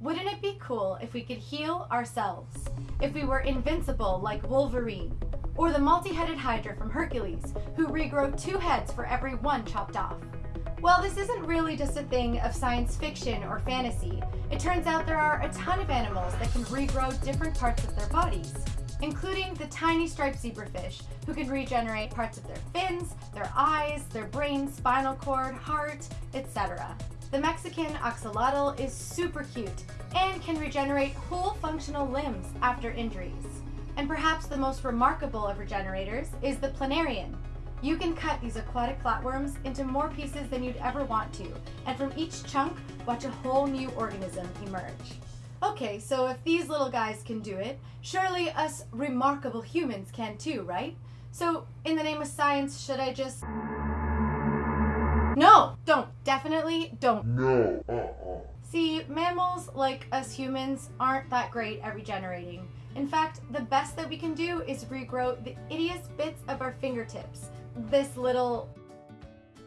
Wouldn't it be cool if we could heal ourselves? If we were invincible like Wolverine? Or the multi-headed Hydra from Hercules, who regrow two heads for every one chopped off? Well, this isn't really just a thing of science fiction or fantasy. It turns out there are a ton of animals that can regrow different parts of their bodies, including the tiny striped zebrafish, who can regenerate parts of their fins, their eyes, their brain, spinal cord, heart, etc. The Mexican axolotl is super cute and can regenerate whole functional limbs after injuries. And perhaps the most remarkable of regenerators is the planarian, you can cut these aquatic flatworms into more pieces than you'd ever want to, and from each chunk, watch a whole new organism emerge. Okay, so if these little guys can do it, surely us remarkable humans can too, right? So, in the name of science, should I just... No! Don't. Definitely don't. No. Uh-uh. See, mammals, like us humans, aren't that great at regenerating. In fact, the best that we can do is regrow the ittiest bits of our fingertips, this little,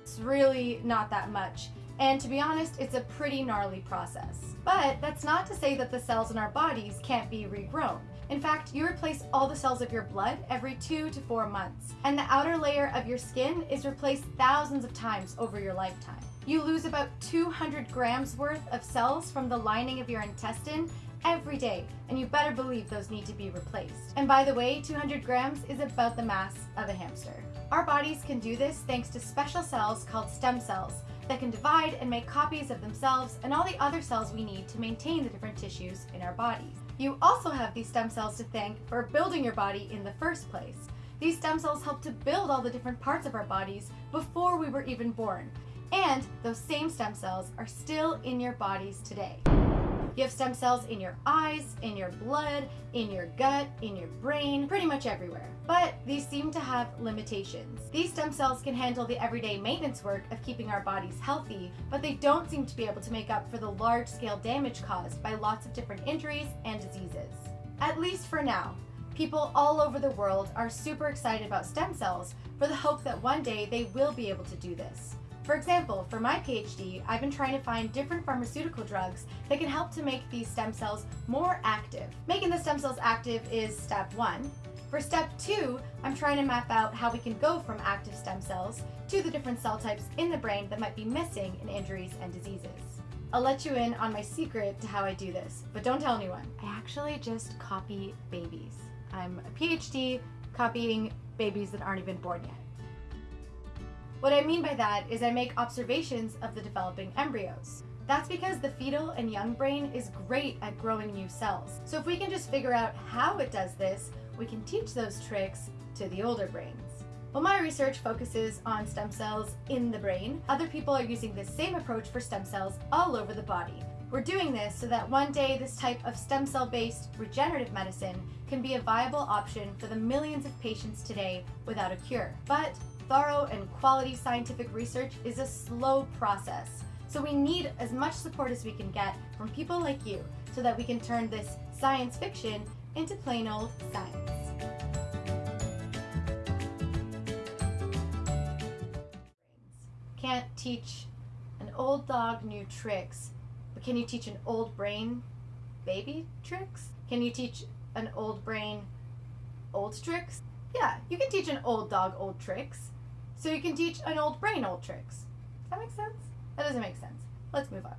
it's really not that much. And to be honest, it's a pretty gnarly process. But that's not to say that the cells in our bodies can't be regrown. In fact, you replace all the cells of your blood every two to four months, and the outer layer of your skin is replaced thousands of times over your lifetime. You lose about 200 grams worth of cells from the lining of your intestine every day, and you better believe those need to be replaced. And by the way, 200 grams is about the mass of a hamster. Our bodies can do this thanks to special cells called stem cells that can divide and make copies of themselves and all the other cells we need to maintain the different tissues in our bodies. You also have these stem cells to thank for building your body in the first place. These stem cells help to build all the different parts of our bodies before we were even born. And those same stem cells are still in your bodies today. You have stem cells in your eyes, in your blood, in your gut, in your brain, pretty much everywhere. But these seem to have limitations. These stem cells can handle the everyday maintenance work of keeping our bodies healthy, but they don't seem to be able to make up for the large-scale damage caused by lots of different injuries and diseases. At least for now. People all over the world are super excited about stem cells for the hope that one day they will be able to do this. For example, for my PhD, I've been trying to find different pharmaceutical drugs that can help to make these stem cells more active. Making the stem cells active is step one. For step two, I'm trying to map out how we can go from active stem cells to the different cell types in the brain that might be missing in injuries and diseases. I'll let you in on my secret to how I do this, but don't tell anyone. I actually just copy babies. I'm a PhD copying babies that aren't even born yet. What I mean by that is I make observations of the developing embryos. That's because the fetal and young brain is great at growing new cells. So if we can just figure out how it does this, we can teach those tricks to the older brains. While my research focuses on stem cells in the brain, other people are using the same approach for stem cells all over the body. We're doing this so that one day this type of stem cell-based regenerative medicine can be a viable option for the millions of patients today without a cure. But thorough and quality scientific research is a slow process. So we need as much support as we can get from people like you so that we can turn this science fiction into plain old science. Can't teach an old dog new tricks, but can you teach an old brain baby tricks? Can you teach an old brain old tricks? Yeah, you can teach an old dog old tricks. So you can teach an old brain old tricks. Does that make sense? That doesn't make sense. Let's move on.